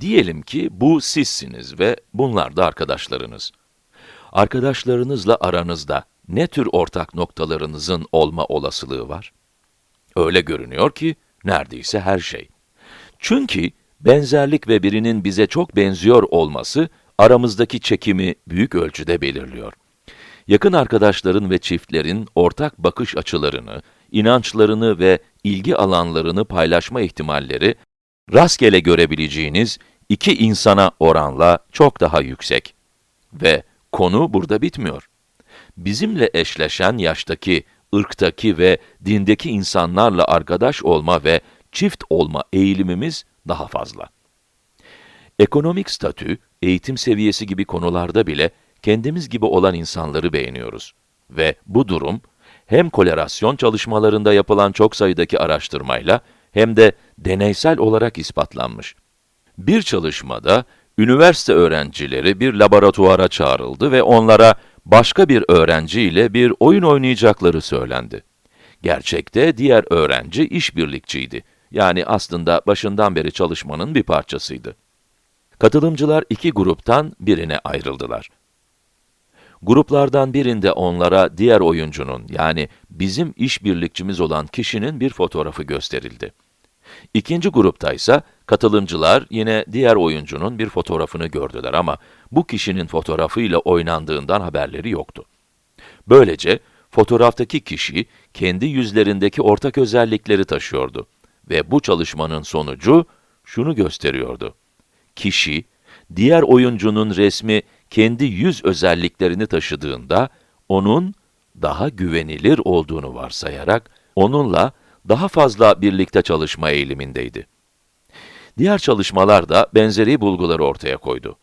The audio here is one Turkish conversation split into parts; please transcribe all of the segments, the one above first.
Diyelim ki bu sizsiniz ve bunlar da arkadaşlarınız. Arkadaşlarınızla aranızda ne tür ortak noktalarınızın olma olasılığı var? Öyle görünüyor ki neredeyse her şey. Çünkü benzerlik ve birinin bize çok benziyor olması aramızdaki çekimi büyük ölçüde belirliyor. Yakın arkadaşların ve çiftlerin ortak bakış açılarını, inançlarını ve ilgi alanlarını paylaşma ihtimalleri rastgele görebileceğiniz iki insana oranla çok daha yüksek. Ve konu burada bitmiyor. Bizimle eşleşen yaştaki, ırktaki ve dindeki insanlarla arkadaş olma ve çift olma eğilimimiz daha fazla. Ekonomik statü, eğitim seviyesi gibi konularda bile kendimiz gibi olan insanları beğeniyoruz. Ve bu durum, hem kolerasyon çalışmalarında yapılan çok sayıdaki araştırmayla, hem de deneysel olarak ispatlanmış. Bir çalışmada, üniversite öğrencileri bir laboratuvara çağrıldı ve onlara başka bir öğrenci ile bir oyun oynayacakları söylendi. Gerçekte diğer öğrenci işbirlikçiydi. Yani aslında başından beri çalışmanın bir parçasıydı. Katılımcılar iki gruptan birine ayrıldılar. Gruplardan birinde onlara diğer oyuncunun, yani bizim işbirlikçimiz olan kişinin bir fotoğrafı gösterildi. İkinci grupta ise katılımcılar yine diğer oyuncunun bir fotoğrafını gördüler ama bu kişinin fotoğrafıyla oynandığından haberleri yoktu. Böylece fotoğraftaki kişi kendi yüzlerindeki ortak özellikleri taşıyordu ve bu çalışmanın sonucu şunu gösteriyordu. Kişi, diğer oyuncunun resmi kendi yüz özelliklerini taşıdığında, onun daha güvenilir olduğunu varsayarak, onunla daha fazla birlikte çalışma eğilimindeydi. Diğer çalışmalar da benzeri bulguları ortaya koydu.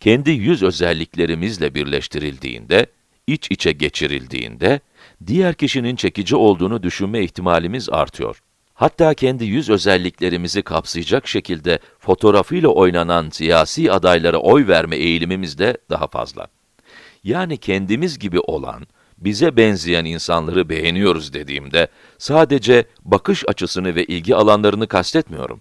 Kendi yüz özelliklerimizle birleştirildiğinde, iç içe geçirildiğinde, diğer kişinin çekici olduğunu düşünme ihtimalimiz artıyor. Hatta kendi yüz özelliklerimizi kapsayacak şekilde fotoğrafıyla oynanan siyasi adaylara oy verme eğilimimiz de daha fazla. Yani kendimiz gibi olan, bize benzeyen insanları beğeniyoruz dediğimde, sadece bakış açısını ve ilgi alanlarını kastetmiyorum.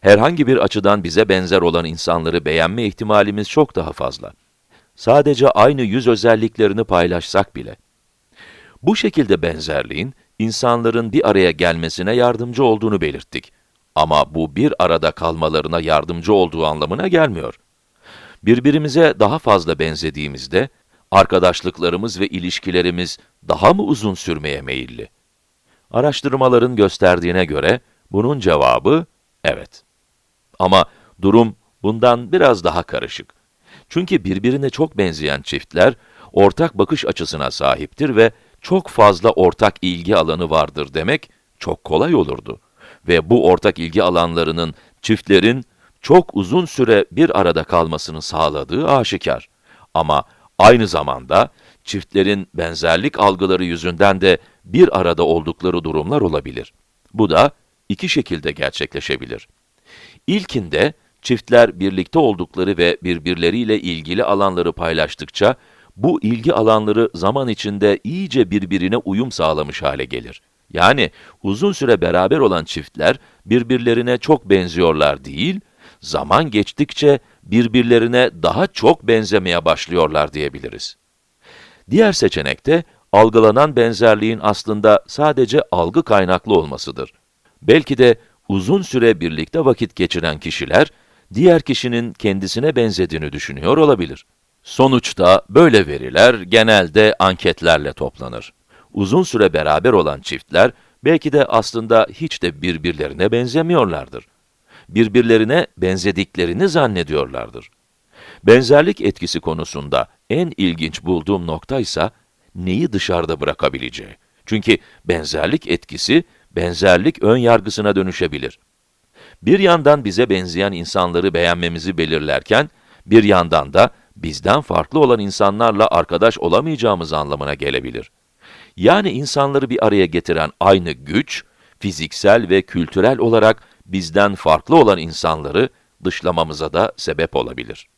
Herhangi bir açıdan bize benzer olan insanları beğenme ihtimalimiz çok daha fazla. Sadece aynı yüz özelliklerini paylaşsak bile. Bu şekilde benzerliğin, insanların bir araya gelmesine yardımcı olduğunu belirttik. Ama bu bir arada kalmalarına yardımcı olduğu anlamına gelmiyor. Birbirimize daha fazla benzediğimizde, arkadaşlıklarımız ve ilişkilerimiz daha mı uzun sürmeye meyilli? Araştırmaların gösterdiğine göre, bunun cevabı, evet. Ama durum bundan biraz daha karışık. Çünkü birbirine çok benzeyen çiftler, ortak bakış açısına sahiptir ve çok fazla ortak ilgi alanı vardır demek çok kolay olurdu. Ve bu ortak ilgi alanlarının çiftlerin çok uzun süre bir arada kalmasını sağladığı aşikar. Ama aynı zamanda çiftlerin benzerlik algıları yüzünden de bir arada oldukları durumlar olabilir. Bu da iki şekilde gerçekleşebilir. İlkinde çiftler birlikte oldukları ve birbirleriyle ilgili alanları paylaştıkça bu ilgi alanları zaman içinde iyice birbirine uyum sağlamış hale gelir. Yani uzun süre beraber olan çiftler birbirlerine çok benziyorlar değil, zaman geçtikçe birbirlerine daha çok benzemeye başlıyorlar diyebiliriz. Diğer seçenekte algılanan benzerliğin aslında sadece algı kaynaklı olmasıdır. Belki de uzun süre birlikte vakit geçiren kişiler, diğer kişinin kendisine benzediğini düşünüyor olabilir. Sonuçta böyle veriler genelde anketlerle toplanır. Uzun süre beraber olan çiftler belki de aslında hiç de birbirlerine benzemiyorlardır. Birbirlerine benzediklerini zannediyorlardır. Benzerlik etkisi konusunda en ilginç bulduğum nokta ise neyi dışarıda bırakabileceği. Çünkü benzerlik etkisi, benzerlik ön yargısına dönüşebilir. Bir yandan bize benzeyen insanları beğenmemizi belirlerken, bir yandan da bizden farklı olan insanlarla arkadaş olamayacağımız anlamına gelebilir. Yani insanları bir araya getiren aynı güç, fiziksel ve kültürel olarak bizden farklı olan insanları dışlamamıza da sebep olabilir.